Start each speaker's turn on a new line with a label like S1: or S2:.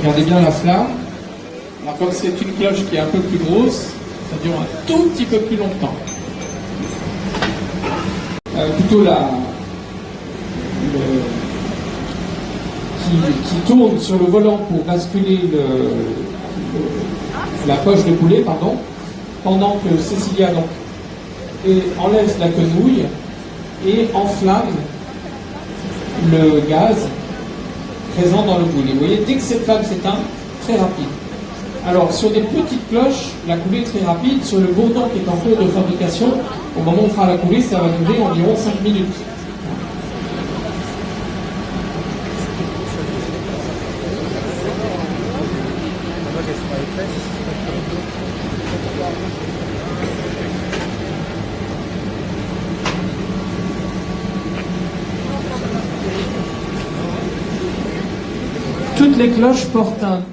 S1: Regardez bien la flamme. Alors comme c'est une cloche qui est un peu plus grosse, ça dure un tout petit peu plus longtemps. Euh, plutôt la, qui, tourne sur le volant pour basculer le, le- la poche de boulet, pardon, pendant que Cécilia donc, et enlève la quenouille et enflamme le gaz présent dans le boulet. Vous voyez, dès que cette flamme s'éteint, très rapide. Alors, sur des petites cloches, la coulée est très rapide. Sur le bourdon qui est en cours de fabrication, au moment où on fera la coulée, ça va durer environ 5 minutes. Toutes les cloches portent un nom.